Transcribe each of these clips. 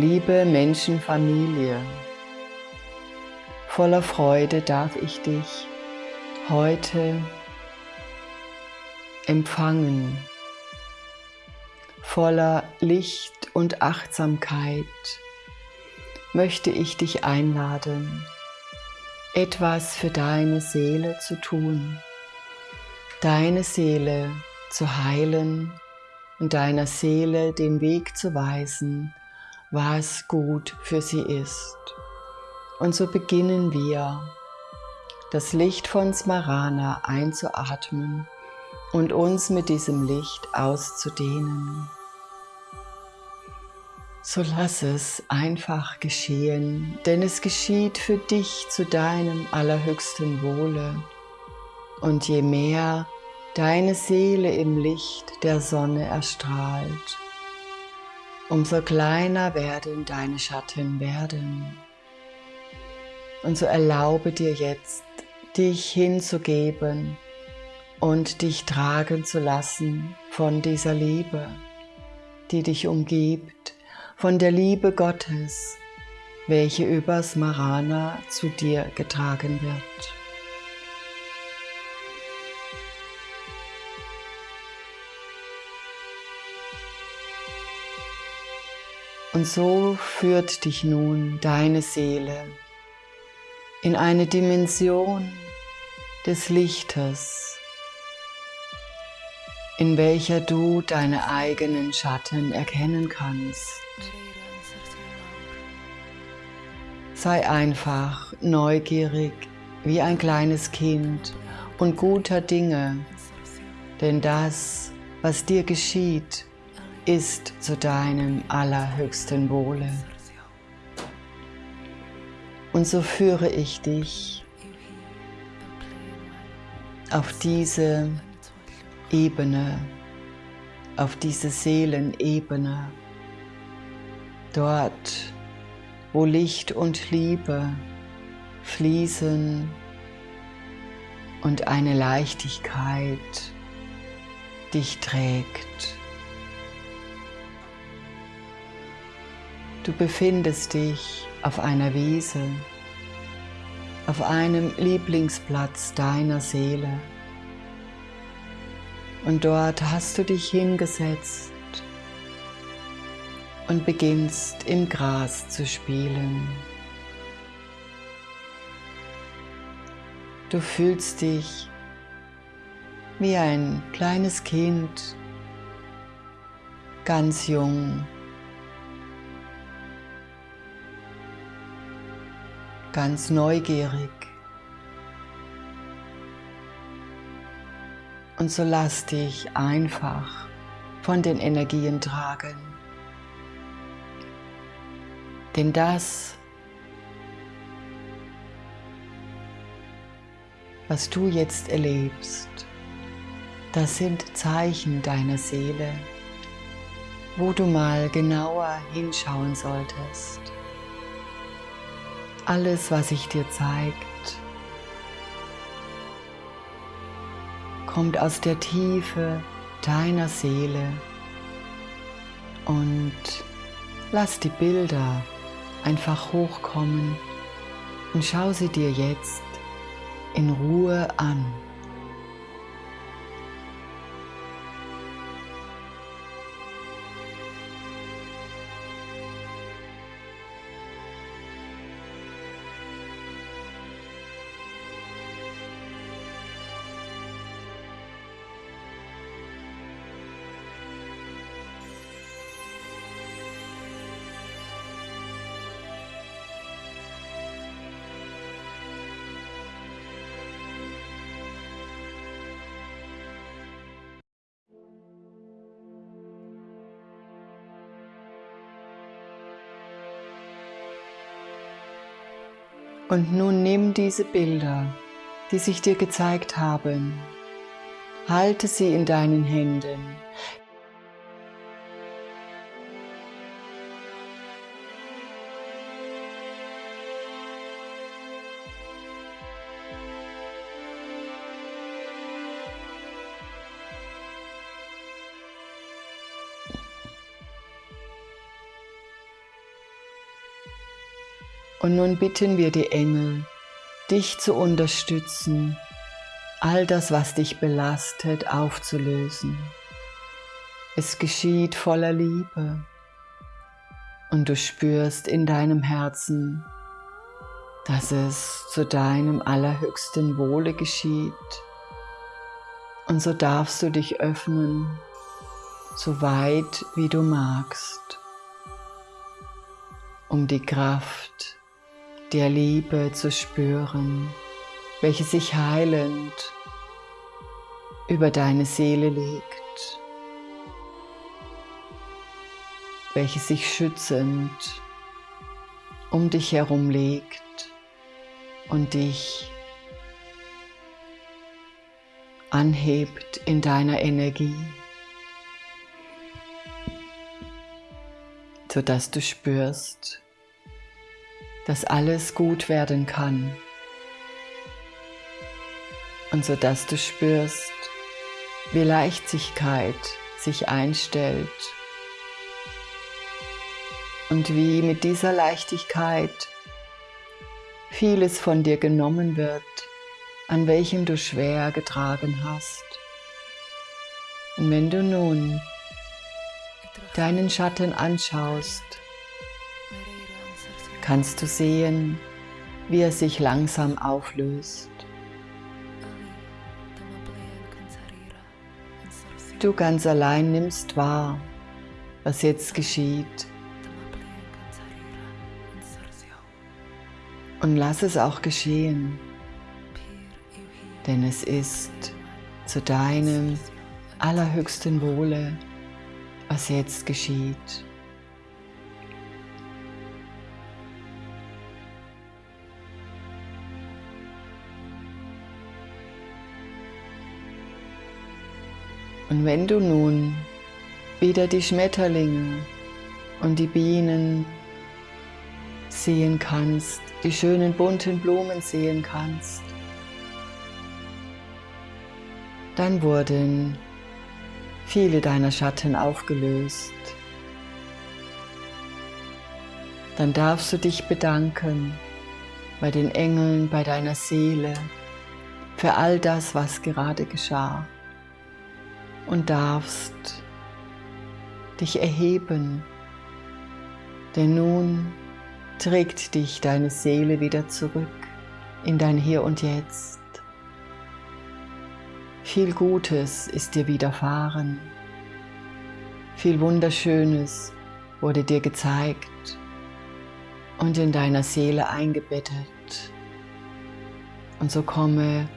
Liebe Menschenfamilie, voller Freude darf ich dich heute empfangen, voller Licht und Achtsamkeit möchte ich dich einladen, etwas für deine Seele zu tun, deine Seele zu heilen und deiner Seele den Weg zu weisen, was gut für sie ist. Und so beginnen wir, das Licht von Smarana einzuatmen und uns mit diesem Licht auszudehnen. So lass es einfach geschehen, denn es geschieht für dich zu deinem allerhöchsten Wohle. Und je mehr deine Seele im Licht der Sonne erstrahlt, umso kleiner werden deine Schatten werden. Und so erlaube dir jetzt, dich hinzugeben und dich tragen zu lassen von dieser Liebe, die dich umgibt, von der Liebe Gottes, welche über Smarana zu dir getragen wird. Und so führt dich nun deine Seele in eine Dimension des Lichtes, in welcher du deine eigenen Schatten erkennen kannst. Sei einfach neugierig wie ein kleines Kind und guter Dinge, denn das, was dir geschieht, ist zu deinem allerhöchsten Wohle. Und so führe ich dich auf diese Ebene, auf diese Seelenebene, dort, wo Licht und Liebe fließen und eine Leichtigkeit dich trägt. Du befindest dich auf einer Wiese, auf einem Lieblingsplatz deiner Seele. Und dort hast du dich hingesetzt und beginnst im Gras zu spielen. Du fühlst dich wie ein kleines Kind, ganz jung ganz neugierig. Und so lass dich einfach von den Energien tragen. Denn das, was du jetzt erlebst, das sind Zeichen deiner Seele, wo du mal genauer hinschauen solltest alles, was sich dir zeigt, kommt aus der Tiefe deiner Seele und lass die Bilder einfach hochkommen und schau sie dir jetzt in Ruhe an. Und nun nimm diese Bilder, die sich dir gezeigt haben, halte sie in deinen Händen, Und nun bitten wir die Engel, dich zu unterstützen, all das, was dich belastet, aufzulösen. Es geschieht voller Liebe und du spürst in deinem Herzen, dass es zu deinem allerhöchsten Wohle geschieht. Und so darfst du dich öffnen, so weit wie du magst, um die Kraft der Liebe zu spüren, welche sich heilend über deine Seele legt, welche sich schützend um dich herum legt und dich anhebt in deiner Energie, sodass du spürst, dass alles gut werden kann und sodass du spürst, wie Leichtigkeit sich einstellt und wie mit dieser Leichtigkeit vieles von dir genommen wird, an welchem du schwer getragen hast. Und wenn du nun deinen Schatten anschaust, kannst du sehen, wie er sich langsam auflöst. Du ganz allein nimmst wahr, was jetzt geschieht Und lass es auch geschehen, denn es ist zu deinem allerhöchsten Wohle, was jetzt geschieht. Und wenn du nun wieder die Schmetterlinge und die Bienen sehen kannst, die schönen bunten Blumen sehen kannst. Dann wurden viele deiner Schatten aufgelöst. Dann darfst du dich bedanken bei den Engeln, bei deiner Seele, für all das, was gerade geschah. Und darfst dich erheben, denn nun trägt dich deine Seele wieder zurück in dein Hier und Jetzt. Viel Gutes ist dir widerfahren. Viel Wunderschönes wurde dir gezeigt und in deiner Seele eingebettet. Und so komme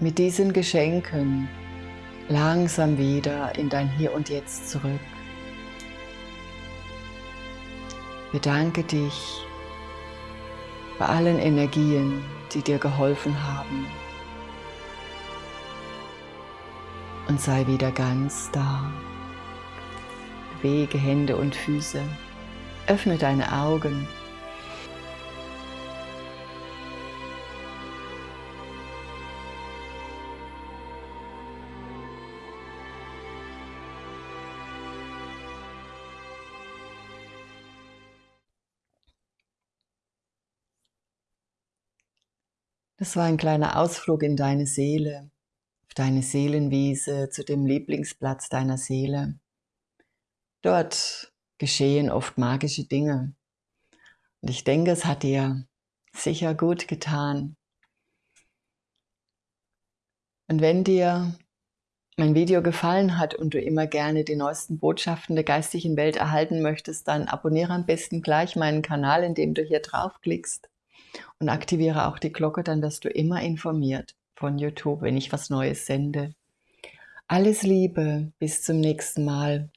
mit diesen Geschenken langsam wieder in dein Hier und Jetzt zurück. Bedanke dich bei allen Energien, die dir geholfen haben. Und sei wieder ganz da. Bewege Hände und Füße. Öffne deine Augen Das war ein kleiner Ausflug in deine Seele, auf deine Seelenwiese, zu dem Lieblingsplatz deiner Seele. Dort geschehen oft magische Dinge. Und ich denke, es hat dir sicher gut getan. Und wenn dir mein Video gefallen hat und du immer gerne die neuesten Botschaften der geistigen Welt erhalten möchtest, dann abonniere am besten gleich meinen Kanal, indem du hier draufklickst und aktiviere auch die Glocke, dann wirst du immer informiert von YouTube, wenn ich was Neues sende. Alles Liebe, bis zum nächsten Mal.